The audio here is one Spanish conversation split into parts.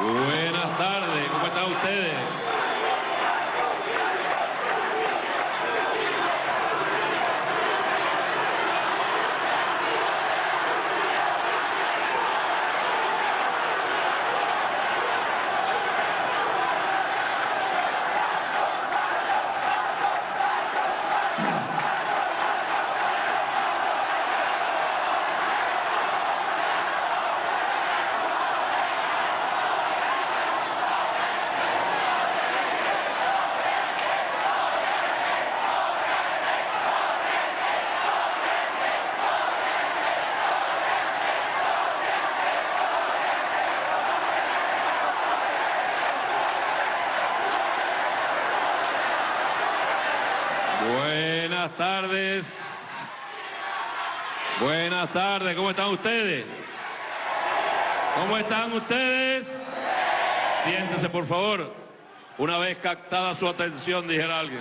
Buenas tardes, ¿cómo están ustedes? Buenas tardes, ¿cómo están ustedes? ¿Cómo están ustedes? Siéntese, por favor. Una vez captada su atención, dijera alguien.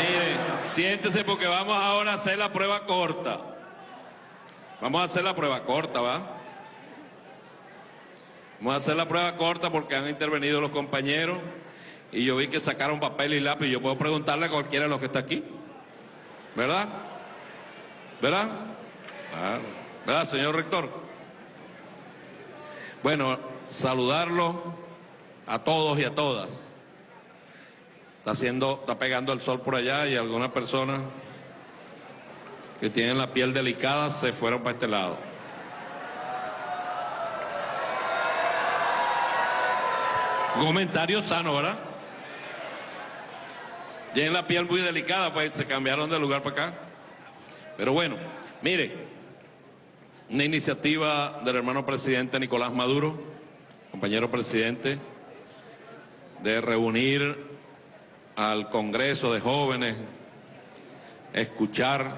Mire, siéntese porque vamos ahora a hacer la prueba corta. Vamos a hacer la prueba corta, ¿va? Vamos a hacer la prueba corta porque han intervenido los compañeros y yo vi que sacaron papel y lápiz. Yo puedo preguntarle a cualquiera de los que está aquí. ¿Verdad? ¿Verdad? ¿Verdad, señor rector? Bueno, saludarlo a todos y a todas. Está haciendo, está pegando el sol por allá y algunas personas que tienen la piel delicada se fueron para este lado. Comentario sano, ¿verdad? Tienen la piel muy delicada, pues se cambiaron de lugar para acá. Pero bueno, mire, una iniciativa del hermano presidente Nicolás Maduro, compañero presidente, de reunir al Congreso de Jóvenes, escuchar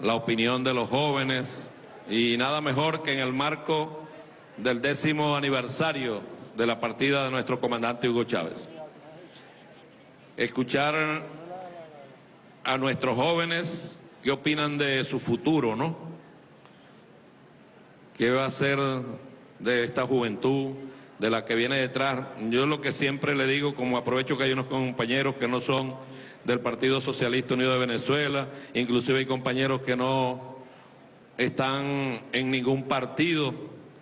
la opinión de los jóvenes y nada mejor que en el marco del décimo aniversario de la partida de nuestro comandante Hugo Chávez. Escuchar a nuestros jóvenes qué opinan de su futuro, ¿no? ¿Qué va a ser de esta juventud? De la que viene detrás. Yo lo que siempre le digo, como aprovecho que hay unos compañeros que no son del Partido Socialista Unido de Venezuela, inclusive hay compañeros que no están en ningún partido,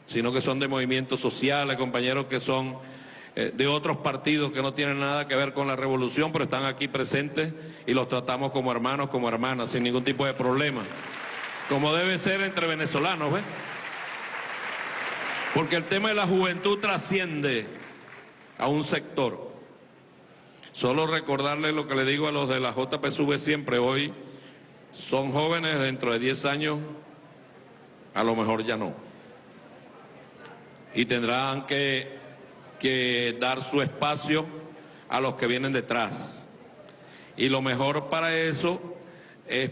sino que son de movimientos sociales, compañeros que son eh, de otros partidos que no tienen nada que ver con la revolución, pero están aquí presentes y los tratamos como hermanos, como hermanas, sin ningún tipo de problema. Como debe ser entre venezolanos, ¿ves? Porque el tema de la juventud trasciende a un sector. Solo recordarle lo que le digo a los de la JPSV siempre hoy, son jóvenes dentro de 10 años, a lo mejor ya no. Y tendrán que, que dar su espacio a los que vienen detrás. Y lo mejor para eso es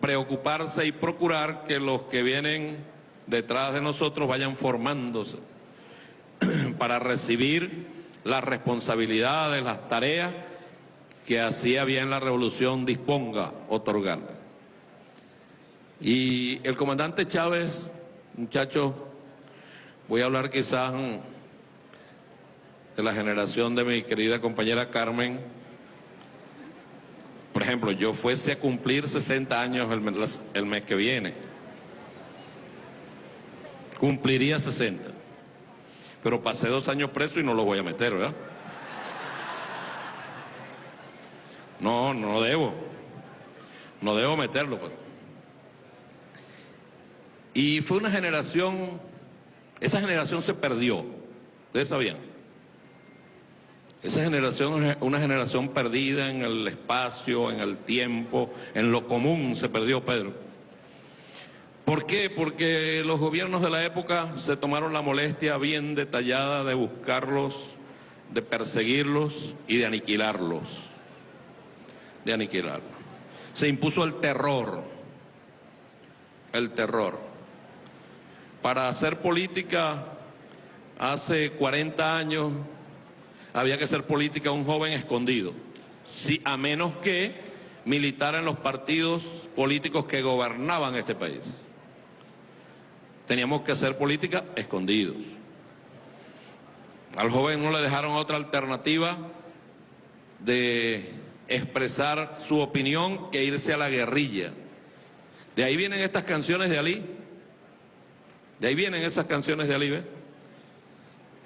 preocuparse y procurar que los que vienen detrás de nosotros vayan formándose para recibir las responsabilidades, las tareas que hacía bien la revolución disponga otorgar. Y el comandante Chávez, muchachos, voy a hablar quizás de la generación de mi querida compañera Carmen. Por ejemplo, yo fuese a cumplir 60 años el mes que viene cumpliría 60. Pero pasé dos años preso y no lo voy a meter, ¿verdad? No, no debo. No debo meterlo. Pues. Y fue una generación, esa generación se perdió. ¿Ustedes sabían? Esa generación es una generación perdida en el espacio, en el tiempo, en lo común se perdió Pedro. ¿Por qué? Porque los gobiernos de la época se tomaron la molestia bien detallada de buscarlos, de perseguirlos y de aniquilarlos. De aniquilarlos. Se impuso el terror. el terror. Para hacer política hace 40 años había que hacer política un joven escondido, sí, a menos que militar en los partidos políticos que gobernaban este país. Teníamos que hacer política escondidos. Al joven no le dejaron otra alternativa de expresar su opinión que irse a la guerrilla. De ahí vienen estas canciones de Ali. De ahí vienen esas canciones de Ali, ¿ves?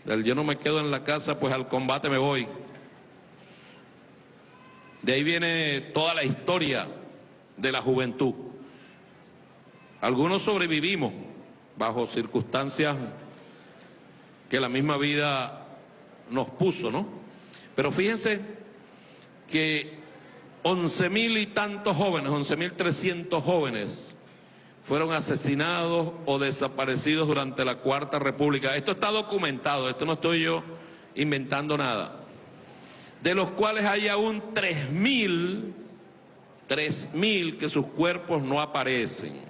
Del yo no me quedo en la casa, pues al combate me voy. De ahí viene toda la historia de la juventud. Algunos sobrevivimos bajo circunstancias que la misma vida nos puso, ¿no? Pero fíjense que once mil y tantos jóvenes, once mil trescientos jóvenes fueron asesinados o desaparecidos durante la Cuarta República. Esto está documentado, esto no estoy yo inventando nada. De los cuales hay aún tres mil, tres mil que sus cuerpos no aparecen.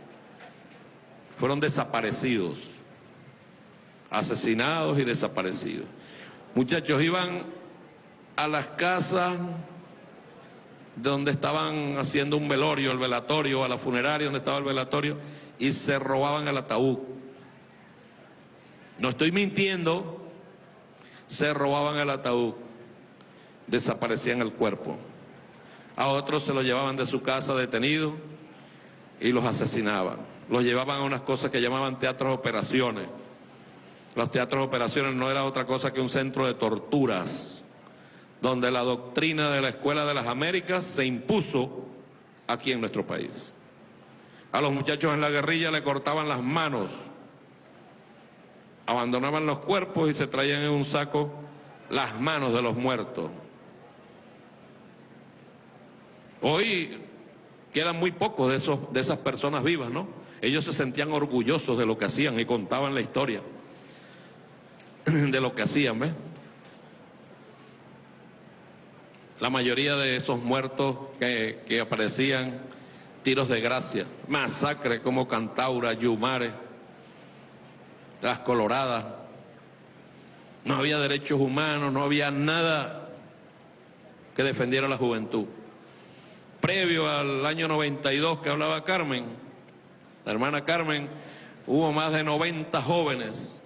Fueron desaparecidos, asesinados y desaparecidos. Muchachos, iban a las casas donde estaban haciendo un velorio, el velatorio, a la funeraria donde estaba el velatorio, y se robaban el ataúd. No estoy mintiendo, se robaban el ataúd, desaparecían el cuerpo. A otros se lo llevaban de su casa detenido y los asesinaban. Los llevaban a unas cosas que llamaban teatros operaciones. Los teatros operaciones no era otra cosa que un centro de torturas donde la doctrina de la Escuela de las Américas se impuso aquí en nuestro país. A los muchachos en la guerrilla le cortaban las manos, abandonaban los cuerpos y se traían en un saco las manos de los muertos. Hoy quedan muy pocos de, esos, de esas personas vivas, ¿no? Ellos se sentían orgullosos de lo que hacían y contaban la historia de lo que hacían, ¿ves? La mayoría de esos muertos que, aparecían, tiros de gracia, masacres como Cantaura, Yumare, las Coloradas. No había derechos humanos, no había nada que defendiera a la juventud. Previo al año 92 que hablaba Carmen, la hermana Carmen, hubo más de 90 jóvenes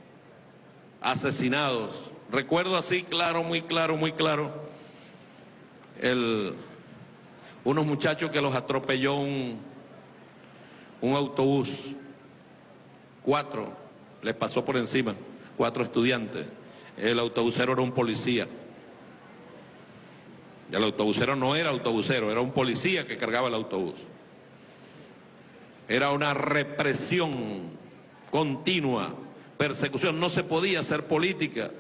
asesinados. Recuerdo así claro, muy claro, muy claro, unos muchachos que los atropelló un, un autobús. Cuatro les pasó por encima, cuatro estudiantes. El autobusero era un policía. El autobusero no era autobusero, era un policía que cargaba el autobús. Era una represión continua, persecución. No se podía hacer política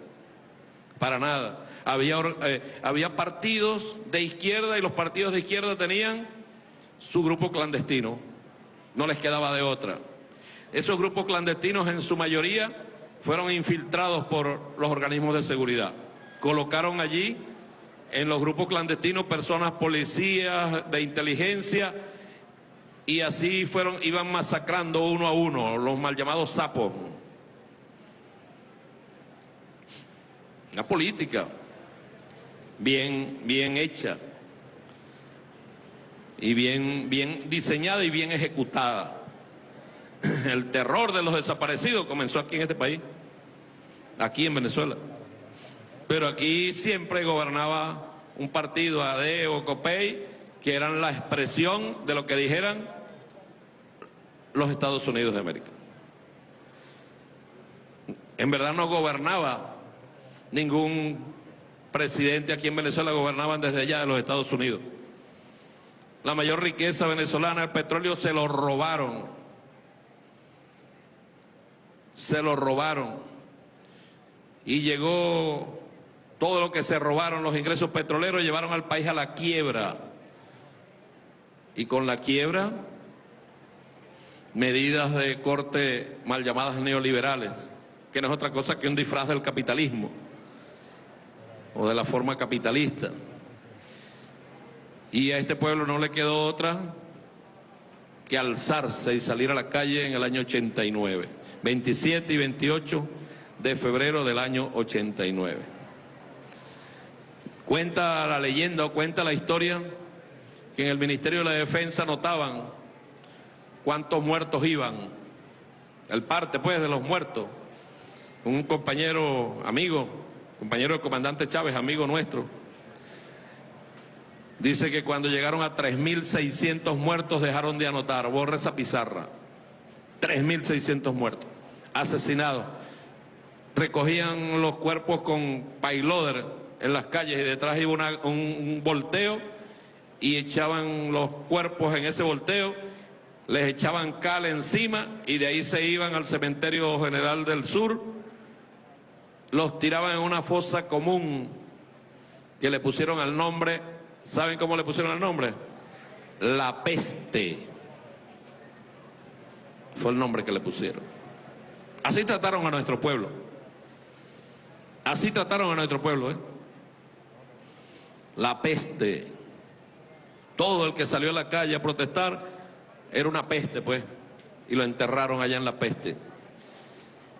para nada. Había, eh, había partidos de izquierda y los partidos de izquierda tenían su grupo clandestino. No les quedaba de otra. Esos grupos clandestinos en su mayoría fueron infiltrados por los organismos de seguridad. Colocaron allí en los grupos clandestinos personas policías de inteligencia y así fueron, iban masacrando uno a uno, los mal llamados sapos. Una política bien, bien hecha y bien, bien diseñada y bien ejecutada. El terror de los desaparecidos comenzó aquí en este país, aquí en Venezuela. Pero aquí siempre gobernaba un partido, ADE o COPEI, que eran la expresión de lo que dijeran los Estados Unidos de América. En verdad no gobernaba ningún presidente aquí en Venezuela gobernaban desde allá de los Estados Unidos. La mayor riqueza venezolana, el petróleo, se lo robaron. Se lo robaron. Y llegó todo lo que se robaron, los ingresos petroleros, llevaron al país a la quiebra. Y con la quiebra, medidas de corte mal llamadas neoliberales, que no es otra cosa que un disfraz del capitalismo o de la forma capitalista. Y a este pueblo no le quedó otra que alzarse y salir a la calle en el año 89, 27 y 28 de febrero del año 89. Cuenta la leyenda o cuenta la historia que en el Ministerio de la Defensa notaban cuántos muertos iban, el parte pues de los muertos. Un compañero, amigo, compañero del comandante Chávez, amigo nuestro, dice que cuando llegaron a 3.600 muertos dejaron de anotar, borra esa pizarra, 3.600 muertos, asesinados. Recogían los cuerpos con payloader en las calles y detrás iba un, un volteo y echaban los cuerpos en ese volteo, les echaban cal encima y de ahí se iban al cementerio general del sur, los tiraban en una fosa común que le pusieron al nombre, ¿saben cómo le pusieron el nombre? La peste. Fue el nombre que le pusieron. Así trataron a nuestro pueblo. Así trataron a nuestro pueblo, ¿eh? La peste. Todo el que salió a la calle a protestar era una peste, pues, y lo enterraron allá en la peste.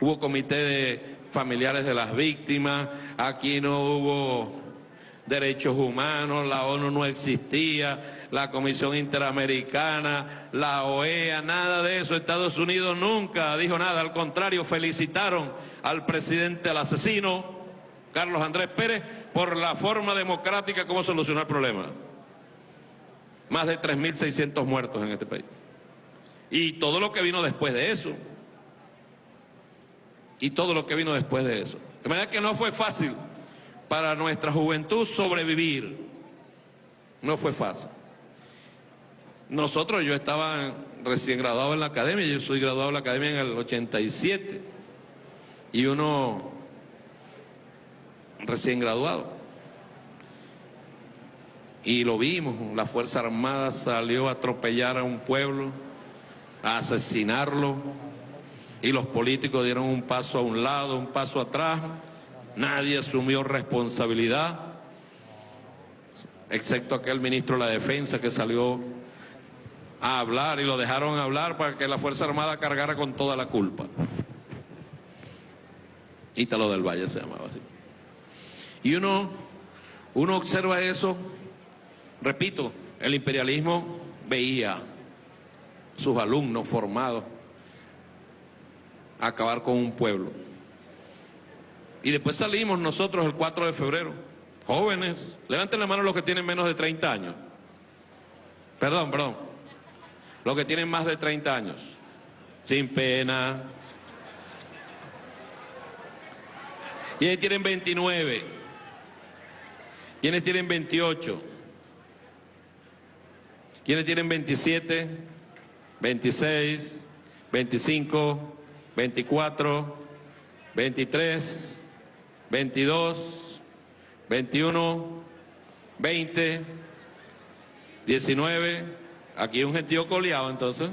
Hubo comité de familiares de las víctimas, aquí no hubo derechos humanos, la ONU no existía, la Comisión Interamericana, la OEA, nada de eso. Estados Unidos nunca dijo nada, al contrario, felicitaron al presidente, al asesino, Carlos Andrés Pérez, por la forma democrática como solucionó el problema. Más de 3.600 muertos en este país. Y todo lo que vino después de eso. Y todo lo que vino después de eso. De manera que no fue fácil para nuestra juventud sobrevivir. No fue fácil. Nosotros, yo estaba recién graduado en la academia, yo soy graduado en la academia en el 87. Y uno recién graduado. Y lo vimos, la Fuerza Armada salió a atropellar a un pueblo, a asesinarlo, y los políticos dieron un paso a un lado, un paso atrás, nadie asumió responsabilidad, excepto aquel ministro de la Defensa que salió a hablar y lo dejaron hablar para que la Fuerza Armada cargara con toda la culpa. Ítalo del Valle se llamaba así. Y uno, uno observa eso Repito, el imperialismo veía sus alumnos formados acabar con un pueblo. Y después salimos nosotros el 4 de febrero, jóvenes, levanten la mano los que tienen menos de 30 años. Perdón, perdón, los que tienen más de 30 años, sin pena. ¿Quiénes tienen 29? ¿Quiénes tienen 28? ¿Quiénes tienen 27, 26, 25, 24, 23, 22, 21, 20, 19? Aquí un gentío coleado entonces.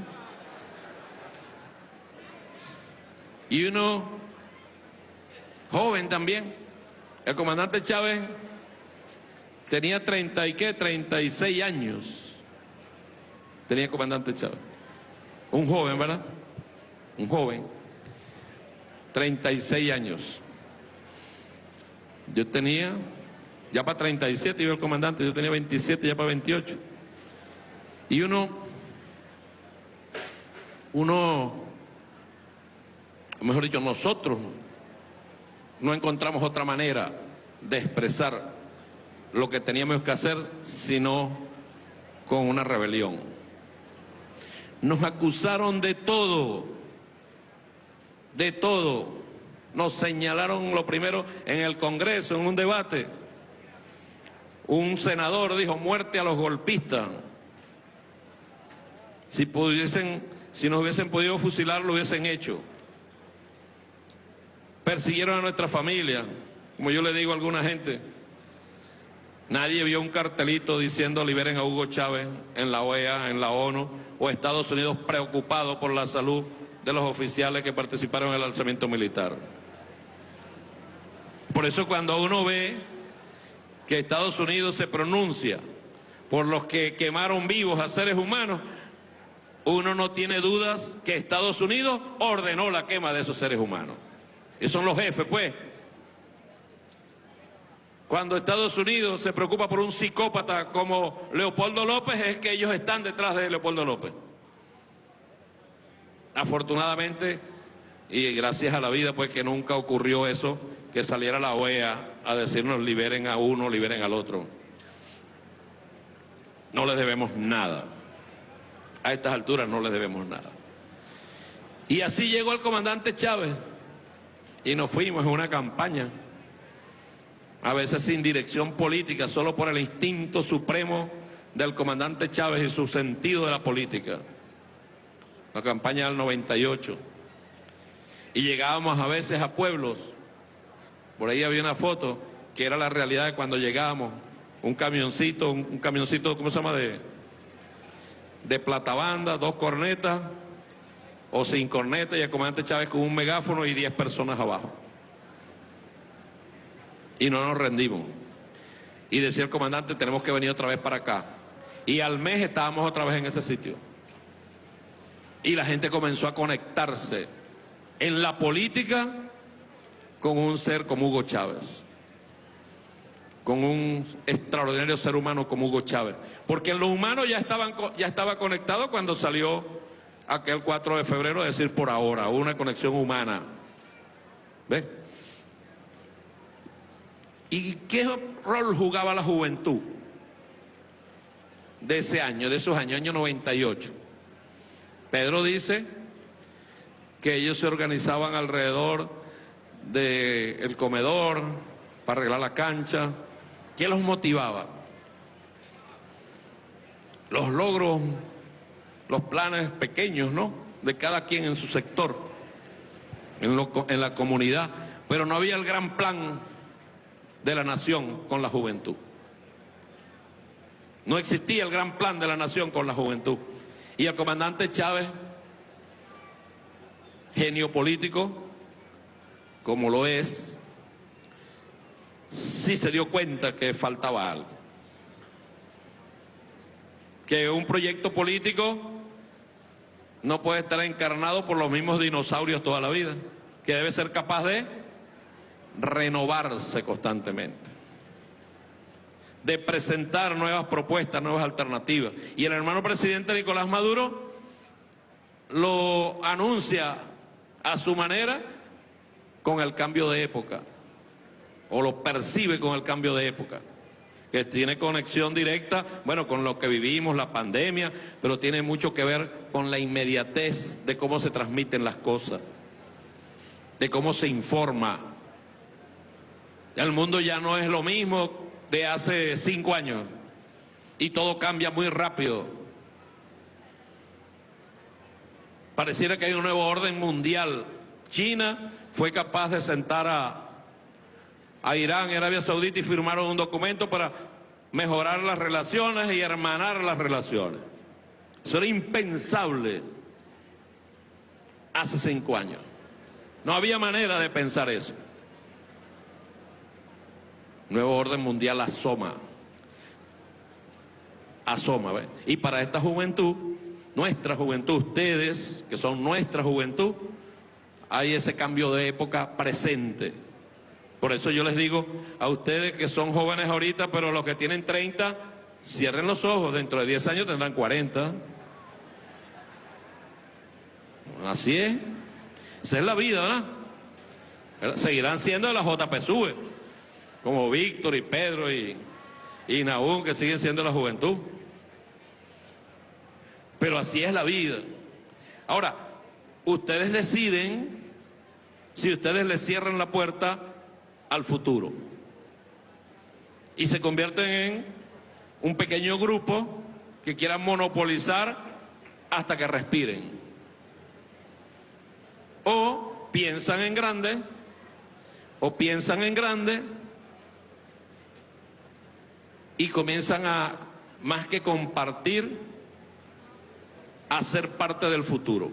Y uno joven también. El comandante Chávez tenía 30 y qué, 36 años tenía comandante Chávez. Un joven, ¿verdad? Un joven. 36 años. Yo tenía, ya para 37 iba el comandante, yo tenía 27, ya para 28. Y uno, uno, mejor dicho, nosotros no encontramos otra manera de expresar lo que teníamos que hacer sino con una rebelión. Nos acusaron de todo, de todo. Nos señalaron lo primero en el Congreso, en un debate. Un senador dijo muerte a los golpistas. Si pudiesen, si nos hubiesen podido fusilar, lo hubiesen hecho. Persiguieron a nuestra familia, como yo le digo a alguna gente. Nadie vio un cartelito diciendo liberen a Hugo Chávez en la OEA, en la ONU, o Estados Unidos preocupado por la salud de los oficiales que participaron en el alzamiento militar. Por eso cuando uno ve que Estados Unidos se pronuncia por los que quemaron vivos a seres humanos, uno no tiene dudas que Estados Unidos ordenó la quema de esos seres humanos. Y son los jefes, pues. Cuando Estados Unidos se preocupa por un psicópata como Leopoldo López, es que ellos están detrás de Leopoldo López. Afortunadamente, y gracias a la vida, pues que nunca ocurrió eso, que saliera la OEA a decirnos liberen a uno, liberen al otro. No les debemos nada. A estas alturas no les debemos nada. Y así llegó el comandante Chávez y nos fuimos en una campaña a veces sin dirección política, solo por el instinto supremo del comandante Chávez y su sentido de la política. La campaña del 98. Y llegábamos a veces a pueblos, por ahí había una foto que era la realidad de cuando llegábamos, un camioncito, un, camioncito, ¿cómo se llama? De, de platabanda, dos cornetas, o sin cornetas, y el comandante Chávez con un megáfono y diez personas abajo y no nos rendimos. Y decía el comandante, tenemos que venir otra vez para acá. Y al mes estábamos otra vez en ese sitio. Y la gente comenzó a conectarse en la política con un ser como Hugo Chávez. Con un extraordinario ser humano como Hugo Chávez. Porque en lo humano ya, estaban, ya estaba conectado cuando salió aquel 4 de febrero, es decir, por ahora, una conexión humana. ¿Ves? ¿Y qué rol jugaba la juventud de ese año, de esos años, año 98? Pedro dice que ellos se organizaban alrededor del comedor para arreglar la cancha. ¿Qué los motivaba? Los logros, los planes pequeños, ¿no? De cada quien en su sector, en, en la comunidad. Pero no había el gran plan de la nación con la juventud. No existía el gran plan de la nación con la juventud. Y el comandante Chávez, genio político, como lo es, sí se dio cuenta que faltaba algo. Que un proyecto político no puede estar encarnado por los mismos dinosaurios toda la vida, que debe ser capaz de renovarse constantemente, de presentar nuevas propuestas, nuevas alternativas. Y el hermano presidente Nicolás Maduro lo anuncia a su manera con el cambio de época, o lo percibe con el cambio de época que tiene conexión directa, bueno, con lo que vivimos, la pandemia, pero tiene mucho que ver con la inmediatez de cómo se transmiten las cosas, de cómo se informa, el mundo ya no es lo mismo de hace cinco años y todo cambia muy rápido. Pareciera que hay un nuevo orden mundial. China fue capaz de sentar a, a Irán y Arabia Saudita y firmaron un documento para mejorar las relaciones y hermanar las relaciones. Eso era impensable hace cinco años. No había manera de pensar eso. Nuevo orden mundial asoma. Asoma. Y para esta juventud, nuestra juventud, ustedes, que son nuestra juventud, hay ese cambio de época presente. Por eso yo les digo a ustedes que son jóvenes ahorita, pero los que tienen 30, cierren los ojos, dentro de 10 años tendrán 40. Así es. Esa es la vida, ¿verdad? Seguirán siendo de la JPSUV como Víctor y Pedro y, y que siguen siendo la juventud. Pero así es la vida. Ahora, ustedes deciden si ustedes le cierran la puerta al futuro y se convierten en un pequeño grupo que quieran monopolizar hasta que respiren. O piensan en grande, o piensan en grande y comienzan a, más que compartir, a ser parte del futuro,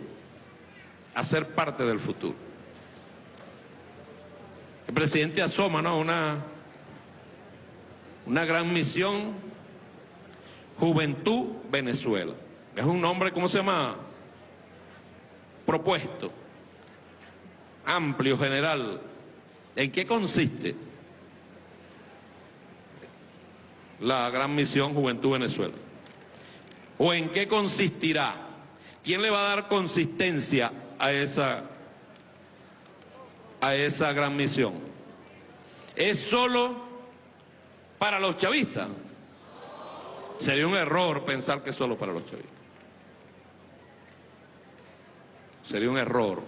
a ser parte del futuro. El presidente asoma, ¿no? Una, una gran misión, Juventud Venezuela. Es un nombre, ¿cómo se llama? propuesto, amplio, general. ¿En qué consiste la gran misión Juventud Venezuela? ¿O en qué consistirá? ¿Quién le va a dar consistencia a esa, a esa gran misión? ¿Es solo para los chavistas? Sería un error pensar que es solo para los chavistas. Sería un error.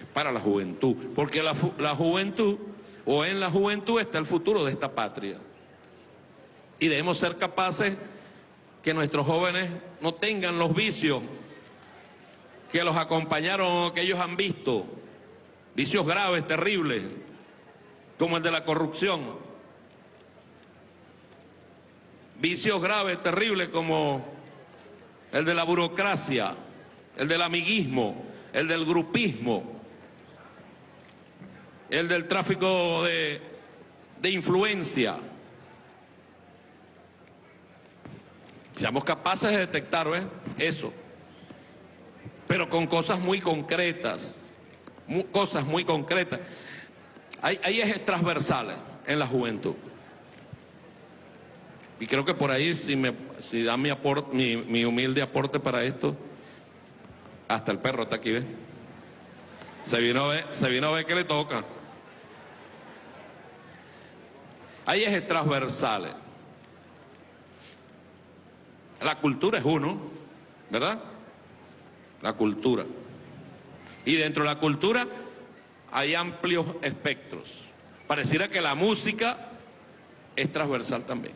Es para la juventud. Porque la, la juventud, o en la juventud está el futuro de esta patria. Y debemos ser capaces que nuestros jóvenes no tengan los vicios que los acompañaron o que ellos han visto, vicios graves, terribles, como el de la corrupción, vicios graves, terribles como el de la burocracia, el del amiguismo, el del grupismo, el del tráfico de, de influencia. Seamos capaces de detectar eso pero con cosas muy concretas, cosas muy concretas. Hay, ejes transversales en la juventud. Y creo que por ahí, si, me, si da mi, aporte, mi, humilde aporte para esto, hasta el perro está aquí, ¿ves? Se vino a ver, se vino a ver que le toca. Hay ejes transversales. La cultura es uno, ¿verdad? la cultura. Y dentro de la cultura hay amplios espectros. Pareciera que la música es transversal también.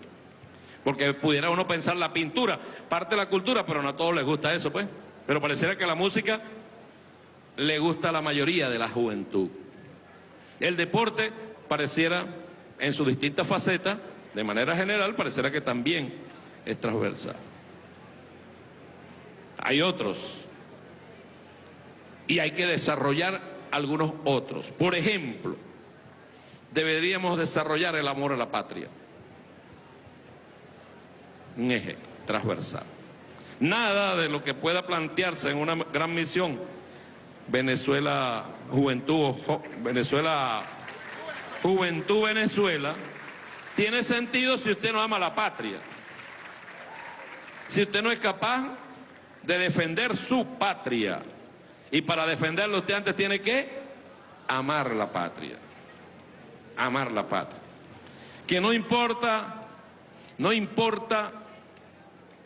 Porque pudiera uno pensar la pintura, parte de la cultura, pero no a todos les gusta eso, pues. Pero pareciera que la música le gusta a la mayoría de la juventud. El deporte pareciera, en sus distintas facetas, de manera general, pareciera que también es transversal. Hay otros y hay que desarrollar algunos otros. Por ejemplo, deberíamos desarrollar el amor a la patria. Un eje transversal. Nada de lo que pueda plantearse en una gran misión Venezuela Juventud, Venezuela Juventud Venezuela, tiene sentido si usted no ama la patria. Si usted no es capaz de defender su patria. Y para defenderlo usted antes tiene que amar la patria. Amar la patria. Que no importa, no importa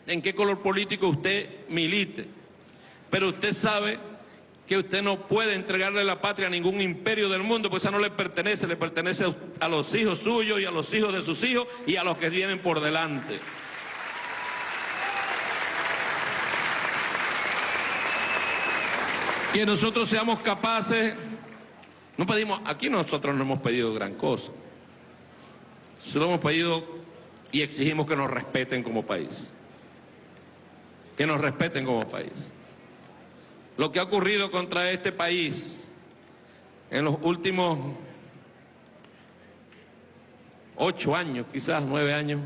en qué color político usted milite, pero usted sabe que usted no puede entregarle la patria a ningún imperio del mundo, pues esa no le pertenece, le pertenece a los hijos suyos y a los hijos de sus hijos y a los que vienen por delante. Que nosotros seamos capaces, no pedimos, aquí nosotros no hemos pedido gran cosa, solo hemos pedido y exigimos que nos respeten como país, que nos respeten como país. Lo que ha ocurrido contra este país en los últimos ocho años, quizás nueve años,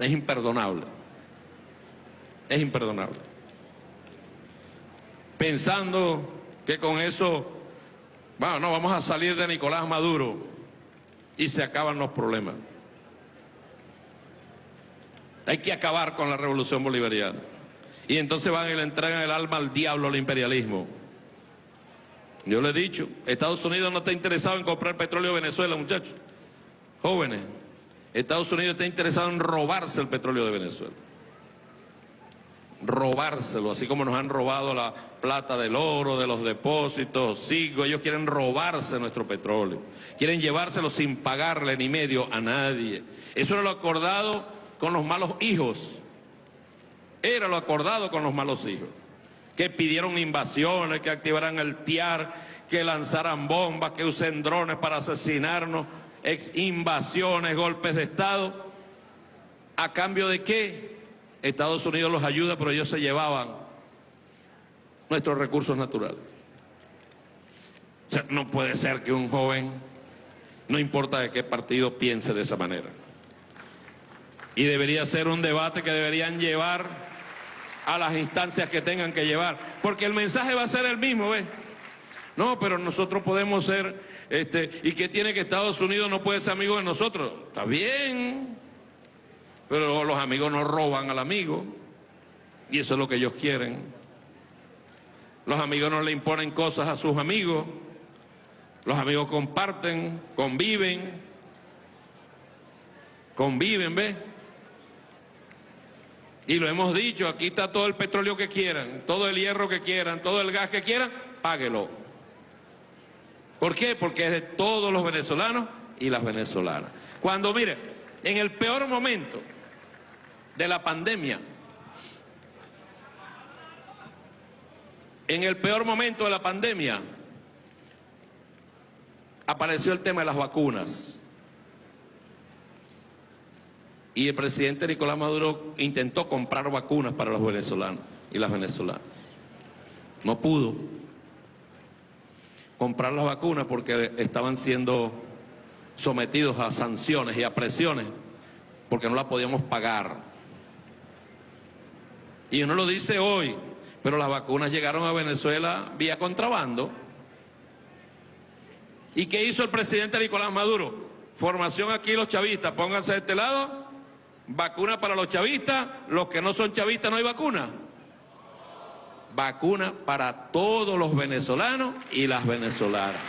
es imperdonable. Es imperdonable pensando que con eso, bueno, no, vamos a salir de Nicolás Maduro y se acaban los problemas. Hay que acabar con la revolución bolivariana. Y entonces van y le entregan el alma al diablo, al imperialismo. Yo le he dicho, Estados Unidos no está interesado en comprar petróleo de Venezuela, muchachos. Jóvenes, Estados Unidos está interesado en robarse el petróleo de Venezuela robárselo, así como nos han robado la plata del oro, de los depósitos, sigo, ellos quieren robarse nuestro petróleo, quieren llevárselo sin pagarle ni medio a nadie. Eso era lo acordado con los malos hijos, era lo acordado con los malos hijos, que pidieron invasiones, que activaran el TIAR, que lanzaran bombas, que usen drones para asesinarnos, ex invasiones, golpes de Estado, ¿a cambio de qué? Estados Unidos los ayuda, pero ellos se llevaban nuestros recursos naturales. O sea, no puede ser que un joven, no importa de qué partido, piense de esa manera. Y debería ser un debate que deberían llevar a las instancias que tengan que llevar. porque el mensaje va a ser el mismo, ¿ves? No, pero nosotros podemos ser, este, ¿y qué tiene que Estados Unidos no puede ser amigo de nosotros? Está bien, pero los amigos no roban al amigo, y eso es lo que ellos quieren. Los amigos no le imponen cosas a sus amigos, los amigos comparten, conviven, conviven, ¿ves? Y lo hemos dicho, aquí está todo el petróleo que quieran, todo el hierro que quieran, todo el gas que quieran, páguelo. ¿Por qué? Porque es de todos los venezolanos y las venezolanas. Cuando, mire, en el peor momento de la pandemia, en el peor momento de la pandemia, apareció el tema de las vacunas. Y el presidente Nicolás Maduro intentó comprar vacunas para los venezolanos y las venezolanas. No pudo comprar las vacunas porque estaban siendo sometidos a sanciones y a presiones porque no las podíamos pagar. Y uno lo dice hoy, pero las vacunas llegaron a Venezuela vía contrabando. ¿Y qué hizo el presidente Nicolás Maduro? Formación aquí los chavistas, pónganse de este lado Vacuna para los chavistas, los que no son chavistas no hay vacuna. Vacuna para todos los venezolanos y las venezolanas.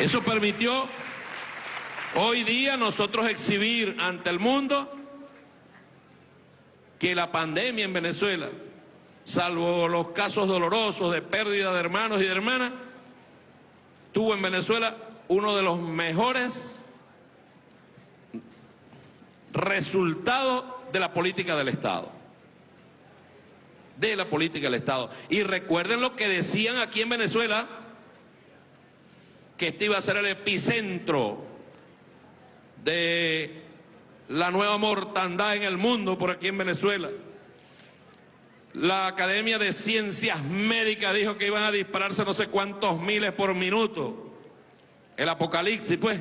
Eso permitió hoy día nosotros exhibir ante el mundo que la pandemia en Venezuela, salvo los casos dolorosos de pérdida de hermanos y de hermanas, tuvo en Venezuela uno de los mejores resultado de la política del Estado. De la política del Estado. Y recuerden lo que decían aquí en Venezuela, que este iba a ser el epicentro de la nueva mortandad en el mundo por aquí en Venezuela. La Academia de Ciencias Médicas dijo que iban a dispararse no sé cuántos miles por minuto. El apocalipsis, pues.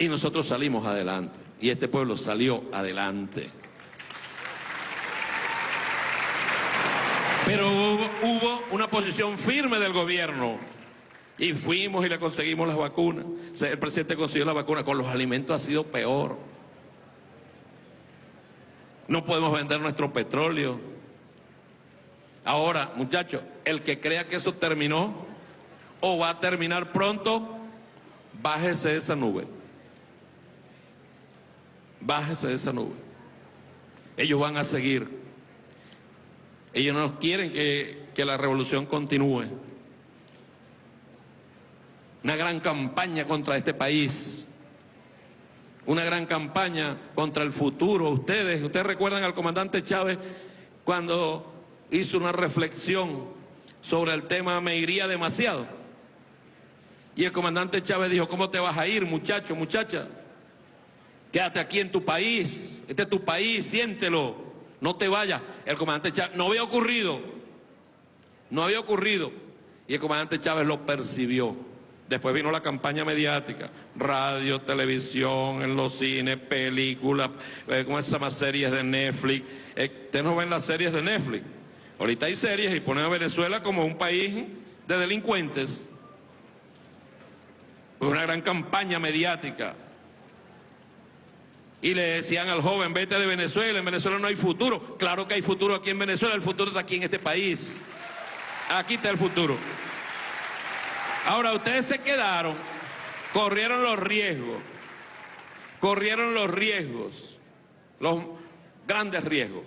Y nosotros salimos adelante. Y este pueblo salió adelante. Pero hubo, una posición firme del gobierno. Y fuimos y le conseguimos las vacunas. el presidente consiguió la vacuna. Con los alimentos ha sido peor. No podemos vender nuestro petróleo. Ahora, muchachos, el que crea que eso terminó o va a terminar pronto, bájese de esa nube. Bájese de esa nube. Ellos van a seguir. Ellos no quieren que, que la revolución continúe. Una gran campaña contra este país. Una gran campaña contra el futuro. Ustedes, ustedes recuerdan al comandante Chávez cuando hizo una reflexión sobre el tema me iría demasiado. Y el comandante Chávez dijo, ¿cómo te vas a ir, muchacho, muchacha? Quédate aquí en tu país, este es tu país, siéntelo, no te vayas. El comandante Chávez, no había ocurrido, no había ocurrido. Y el comandante Chávez lo percibió. Después vino la campaña mediática, radio, televisión, en los cines, películas, eh, ¿cómo se llama? Series de Netflix. Eh, ustedes no ven las series de Netflix. Ahorita hay series y ponen a Venezuela como un país de delincuentes. Una gran campaña mediática y le decían al joven, vete de Venezuela, en Venezuela no hay futuro. Claro que hay futuro aquí en Venezuela, el futuro está aquí en este país. Aquí está el futuro. Ahora, ustedes se quedaron, corrieron los riesgos, corrieron los riesgos, los grandes riesgos,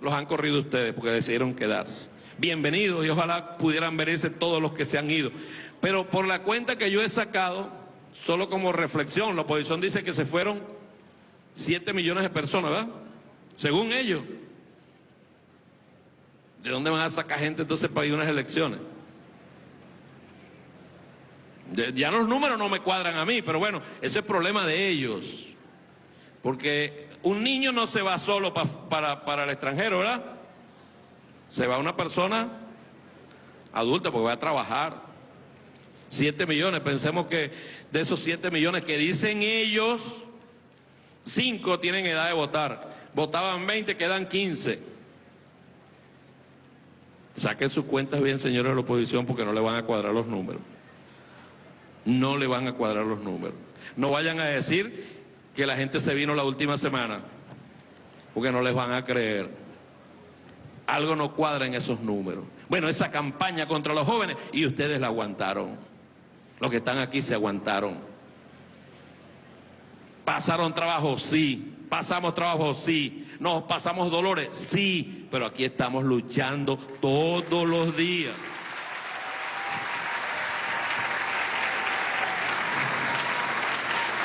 los han corrido ustedes porque decidieron quedarse. Bienvenidos y ojalá pudieran verse todos los que se han ido. Pero por la cuenta que yo he sacado, solo como reflexión, la oposición dice que se fueron 7 millones de personas, ¿verdad? Según ellos. ¿De dónde van a sacar gente entonces para ir a unas elecciones? Ya los números no me cuadran a mí, pero bueno, ese es problema de ellos. Porque un niño no se va solo para, para el extranjero, ¿verdad? Se va una persona adulta porque va a trabajar. 7 millones, pensemos que de esos 7 millones que dicen ellos, Cinco tienen edad de votar. votaban 20, quedan 15. Saquen sus cuentas bien, señores de la oposición, porque no le van a cuadrar los números. No le van a cuadrar los números. No vayan a decir que la gente se vino la última semana, porque no les van a creer. Algo no cuadra en esos números. Bueno, esa campaña contra los jóvenes, y ustedes la aguantaron. Los que están aquí se aguantaron. Pasaron trabajo, sí. Pasamos trabajo, sí. Nos pasamos dolores, sí. Pero aquí estamos luchando todos los días.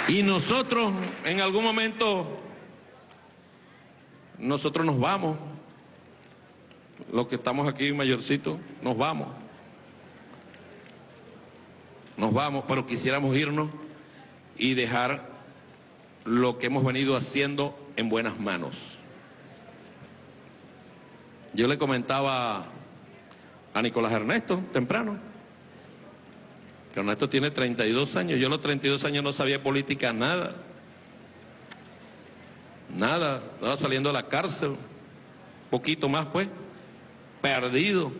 Y nosotros en algún momento, nosotros nos vamos, los que estamos aquí mayorcitos, nos vamos. Nos vamos, pero quisiéramos irnos y dejar lo que hemos venido haciendo en buenas manos. Yo le comentaba a Nicolás Ernesto temprano, Ernesto tiene 32 años, yo a los 32 años no sabía política nada, nada, estaba saliendo de la cárcel, poquito más pues, perdido.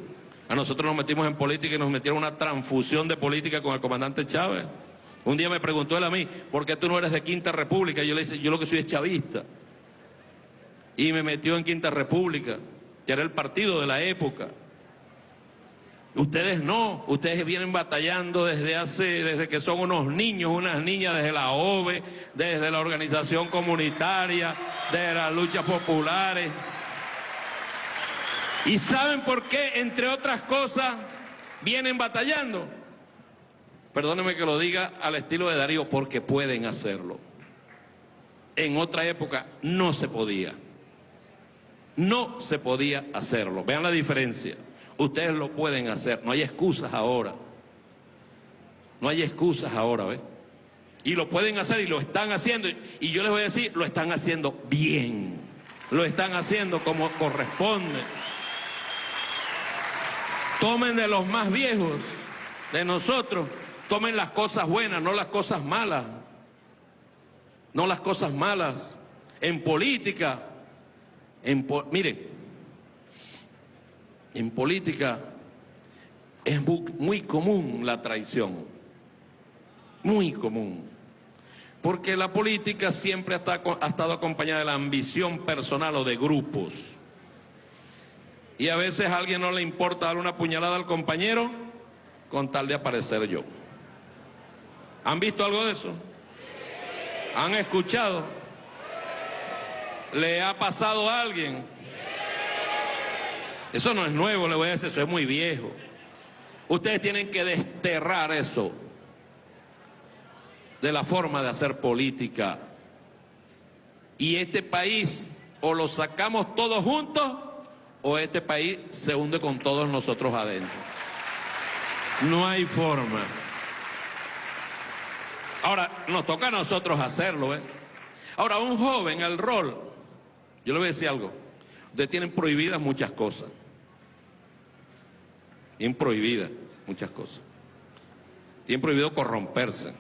A nosotros nos metimos en política y nos metieron una transfusión de política con el comandante Chávez. Un día me preguntó él a mí, ¿por qué tú no eres de Quinta República? yo le dije, yo lo que soy es chavista. Y me metió en Quinta República, que era el partido de la época. Ustedes no, ustedes vienen batallando desde hace, desde que son unos niños, unas niñas, desde la OVE, desde la organización comunitaria, de las luchas populares. ¿Y saben por qué, entre otras cosas, vienen batallando? Perdóneme que lo diga al estilo de Darío, porque pueden hacerlo. En otra época no se podía. No se podía hacerlo. Vean la diferencia. Ustedes lo pueden hacer. No hay excusas ahora. No hay excusas ahora, ¿ves? Y lo pueden hacer y lo están haciendo. Y yo les voy a decir, lo están haciendo bien. Lo están haciendo como corresponde. Tomen de los más viejos, de nosotros, Tomen las cosas buenas, no las cosas malas. No las cosas malas. En política, en mire, en política es muy común la traición. Muy común. Porque la política siempre ha estado acompañada de la ambición personal o de grupos. Y a veces a alguien no le importa dar una puñalada al compañero con tal de aparecer yo. ¿Han visto algo de eso? ¿Han escuchado? ¿Le ha pasado a alguien? Eso no es nuevo, le voy a decir, eso es muy viejo. Ustedes tienen que desterrar eso de la forma de hacer política. Y este país o lo sacamos todos juntos o este país se hunde con todos nosotros adentro. No hay forma. Ahora, nos toca a nosotros hacerlo, ¿eh? Ahora, un joven, el rol, yo le voy a decir algo, ustedes tienen prohibidas muchas cosas. Tienen prohibidas muchas cosas. Tienen prohibido corromperse,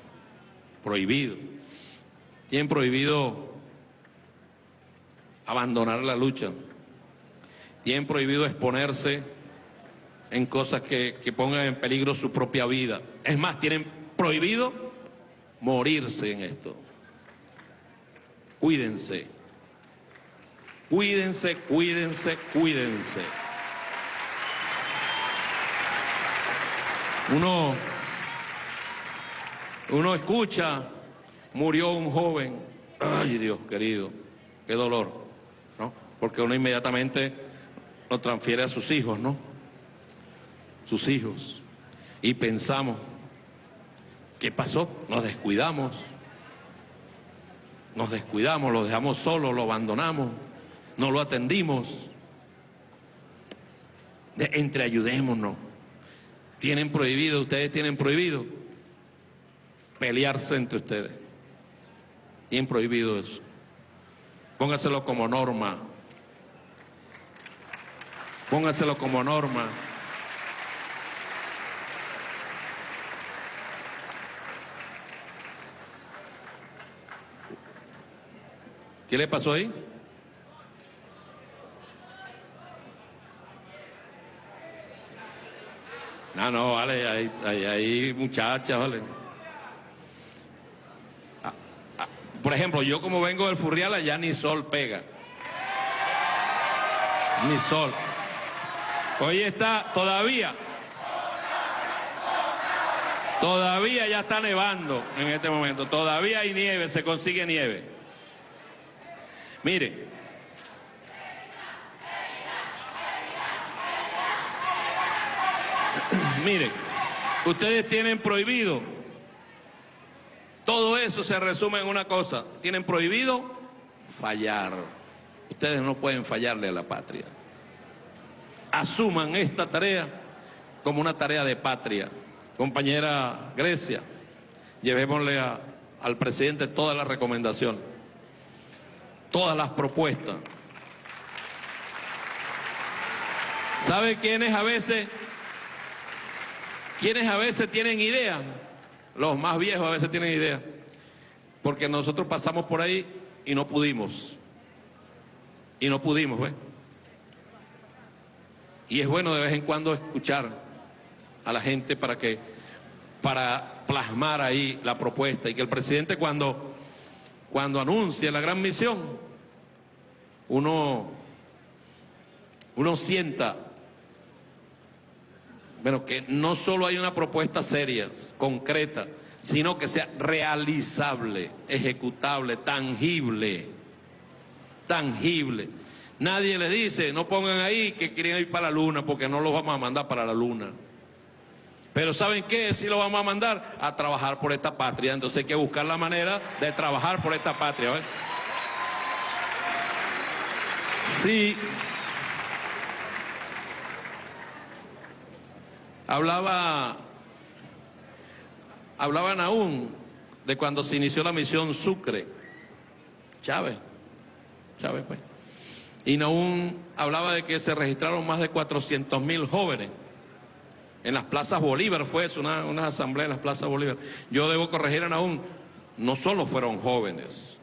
prohibido. Tienen prohibido abandonar la lucha. Tienen prohibido exponerse en cosas que, que pongan en peligro su propia vida. Es más, tienen prohibido morirse en esto. Cuídense. Cuídense, cuídense, cuídense. Uno, uno escucha, murió un joven. Ay Dios querido, qué dolor, ¿no? Porque uno inmediatamente lo transfiere a sus hijos, ¿no? Sus hijos. Y pensamos, ¿Qué pasó? Nos descuidamos. Nos descuidamos, lo dejamos solo, lo abandonamos, no lo atendimos. Entreayudémonos. Tienen prohibido, ustedes tienen prohibido pelearse entre ustedes. Tienen prohibido eso. Póngaselo como norma. Póngaselo como norma. ¿Qué le pasó ahí? No, no, vale, hay, hay, hay muchachas, vale. Ah, ah, por ejemplo, yo como vengo del Furrial, allá ni sol pega. Ni sol. Hoy está todavía. Todavía ya está nevando en este momento. Todavía hay nieve, se consigue nieve. Mire. Mire, ustedes tienen prohibido. Todo eso se resume en una cosa. Tienen prohibido fallar. Ustedes no pueden fallarle a la patria. Asuman esta tarea como una tarea de patria. Compañera Grecia, llevémosle al presidente todas las recomendaciones, todas las propuestas. ¿Sabe quiénes a veces, quiénes a veces tienen idea? Los más viejos a veces tienen idea. Porque nosotros pasamos por ahí y no pudimos. Y no pudimos, ¿ves? Y es bueno de vez en cuando escuchar a la gente para que para plasmar ahí la propuesta y que el presidente cuando, cuando anuncie la gran misión, uno, uno sienta, bueno, que no solo hay una propuesta seria, concreta, sino que sea realizable, ejecutable, tangible, tangible. Nadie le dice, no pongan ahí que quieren ir para la luna porque no los vamos a mandar para la luna. Pero ¿saben qué? Si lo vamos a mandar a trabajar por esta patria. Entonces hay que buscar la manera de trabajar por esta patria. Sí. Hablaba, hablaban aún de cuando se inició la misión Sucre. Chávez. Chávez, pues. Y aún hablaba de que se registraron más de 400 mil jóvenes en las plazas Bolívar fue eso, una, una asamblea en las plazas Bolívar. Yo debo corregir aún, no solo fueron jóvenes,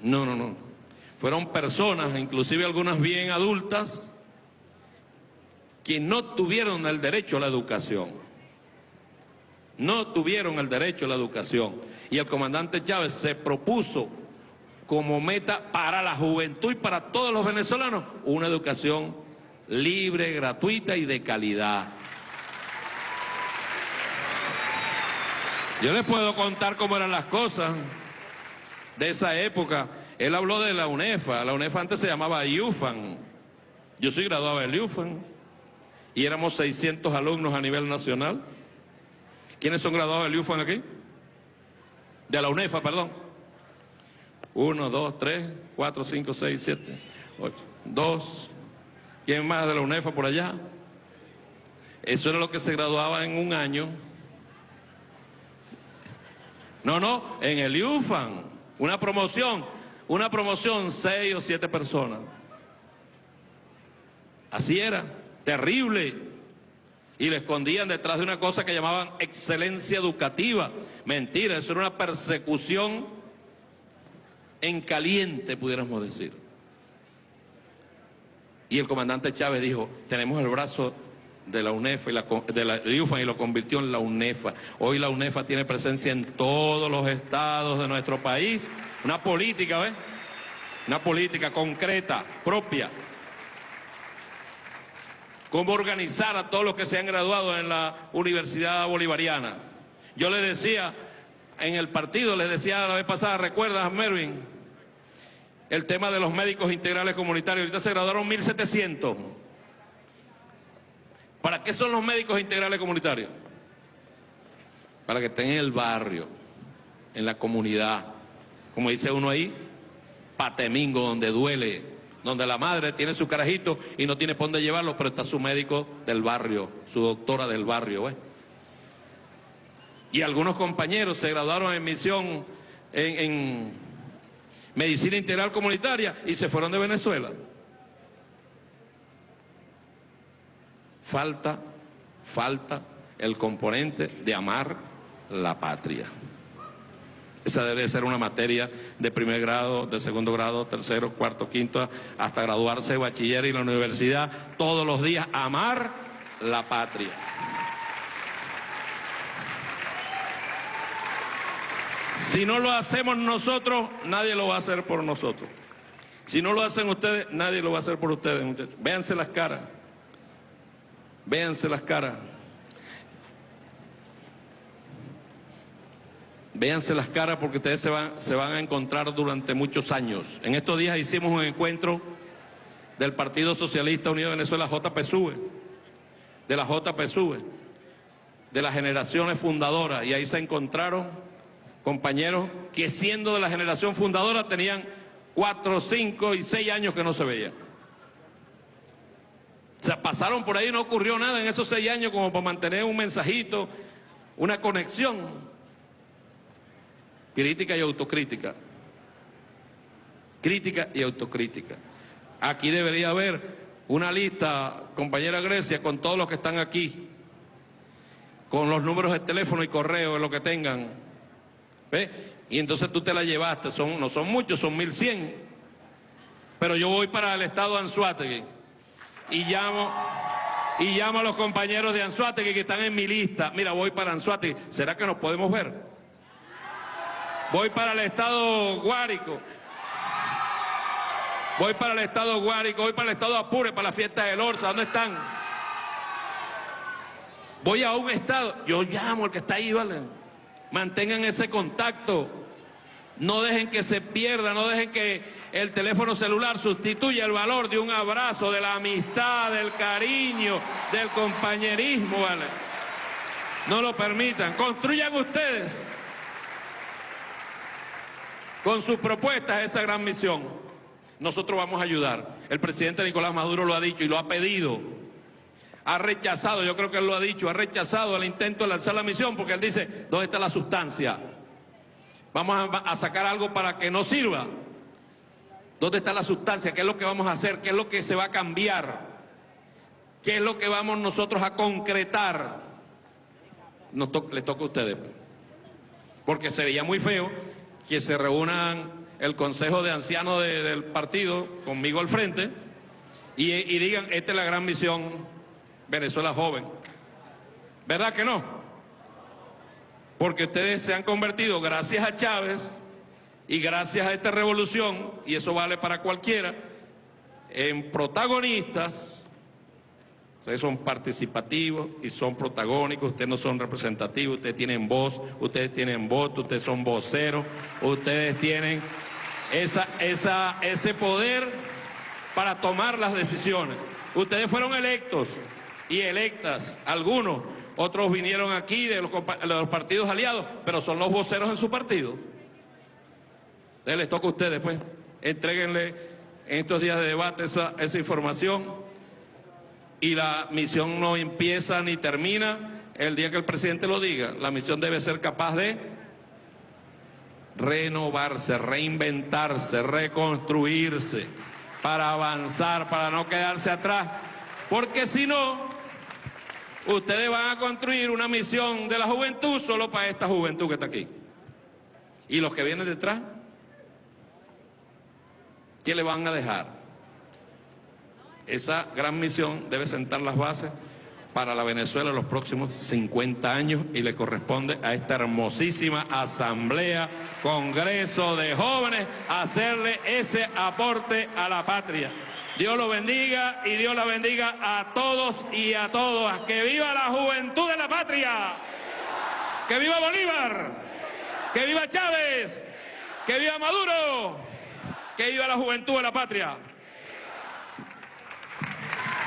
no, no, no, fueron personas, inclusive algunas bien adultas, que no tuvieron el derecho a la educación. No tuvieron el derecho a la educación. Y el comandante Chávez se propuso como meta para la juventud y para todos los venezolanos una educación libre, gratuita y de calidad. Yo les puedo contar cómo eran las cosas de esa época. Él habló de la UNEFA. La UNEFA antes se llamaba IUFAN. Yo soy graduado del IUFAN. Y éramos 600 alumnos a nivel nacional. ¿Quiénes son graduados del IUFAN aquí? De la UNEFA, perdón. Uno, dos, tres, cuatro, cinco, seis, siete, ocho. Dos, ¿Quién más de la UNEFA por allá? Eso era lo que se graduaba en un año. No, no, en el IUFAN, una promoción, una promoción, seis o siete personas. Así era, terrible. Y le escondían detrás de una cosa que llamaban excelencia educativa. Mentira, eso era una persecución en caliente, pudiéramos decir. Y el comandante Chávez dijo, tenemos el brazo de la UNEFA y la, de la y lo convirtió en la UNEFA. Hoy la UNEFA tiene presencia en todos los estados de nuestro país. Una política, ¿ves? Una política concreta, propia. Cómo organizar a todos los que se han graduado en la Universidad Bolivariana. Yo le decía, en el partido, les decía la vez pasada, ¿recuerdas, Mervin? el tema de los médicos integrales comunitarios. Ahorita se graduaron 1.700. ¿Para qué son los médicos integrales comunitarios? Para que estén en el barrio, en la comunidad. Como dice uno ahí, patemingo, donde duele, donde la madre tiene su carajito y no tiene por dónde llevarlo, pero está su médico del barrio, su doctora del barrio. Y algunos compañeros se graduaron en misión en medicina integral comunitaria y se fueron de Venezuela. Falta, falta el componente de amar la patria. Esa debe ser una materia de primer grado, de segundo grado, tercero, cuarto, quinto, hasta graduarse de bachiller y la universidad, todos los días amar la patria. Si no lo hacemos nosotros, nadie lo va a hacer por nosotros. Si no lo hacen ustedes, nadie lo va a hacer por ustedes, muchachos. Véanse las caras. Véanse las caras. Véanse las caras porque ustedes se van, se van a encontrar durante muchos años. En estos días hicimos un encuentro del Partido Socialista Unido de Venezuela, JPSUV, de la JPSUV, de las generaciones fundadoras, y ahí se encontraron compañeros que siendo de la generación fundadora tenían cuatro, cinco y seis años que no se veían. O sea, pasaron por ahí, no ocurrió nada en esos seis años como para mantener un mensajito, una conexión. Crítica y autocrítica. Crítica y autocrítica. Aquí debería haber una lista, compañera Grecia, con todos los que están aquí, con los números de teléfono y correo, lo que tengan. ¿Ve? Y entonces tú te la llevaste, son, no son muchos, son 1100. Pero yo voy para el estado de Anzuategui y llamo, y llamo a los compañeros de Anzuategui que están en mi lista. Mira, voy para Anzuategui. ¿Será que nos podemos ver? Voy para el estado Guárico. Voy para el estado Guárico, voy para el estado Apure, para la fiesta del Orsa. ¿Dónde están? Voy a un estado, yo llamo al que está ahí, ¿vale? Mantengan ese contacto. No dejen que se pierda, no dejen que el teléfono celular sustituya el valor de un abrazo, de la amistad, del cariño, del compañerismo, ¿vale? No lo permitan. Construyan ustedes con sus propuestas esa gran misión. Nosotros vamos a ayudar. El presidente Nicolás Maduro lo ha dicho y lo ha pedido. Ha rechazado, yo creo que él lo ha dicho, ha rechazado el intento de lanzar la misión porque él dice, ¿dónde está la sustancia? Vamos a, sacar algo para que no sirva. ¿Dónde está la sustancia? ¿Qué es lo que vamos a hacer? ¿Qué es lo que se va a cambiar? ¿Qué es lo que vamos nosotros a concretar? Les toca a ustedes. Porque sería muy feo que se reúnan el Consejo de Ancianos del partido conmigo al frente y, y digan, esta es la gran misión Venezuela joven. ¿Verdad que no? Porque ustedes se han convertido, gracias a Chávez y gracias a esta revolución, y eso vale para cualquiera, en protagonistas Ustedes son participativos y son protagónicos, ustedes no son representativos, ustedes tienen voz, ustedes tienen voto, ustedes son voceros, ustedes tienen esa, ese poder para tomar las decisiones. Ustedes fueron electos y electas, algunos, otros vinieron aquí de los, partidos aliados, pero son los voceros en su partido. Les toca a ustedes, pues, entreguenle en estos días de debate esa, esa información y la misión no empieza ni termina el día que el presidente lo diga. La misión debe ser capaz de renovarse, reinventarse, reconstruirse, para avanzar, para no quedarse atrás. Porque si no, ustedes van a construir una misión de la juventud solo para esta juventud que está aquí. Y los que vienen detrás, ¿qué le van a dejar? Esa gran misión debe sentar las bases para la Venezuela en los próximos 50 años y le corresponde a esta hermosísima asamblea, congreso de jóvenes, hacerle ese aporte a la patria. Dios lo bendiga y Dios la bendiga a todos y a todas. ¡Que viva la juventud de la patria! ¡Que viva Bolívar! ¡Que viva Chávez! ¡Que viva Maduro! ¡Que viva la juventud de la patria!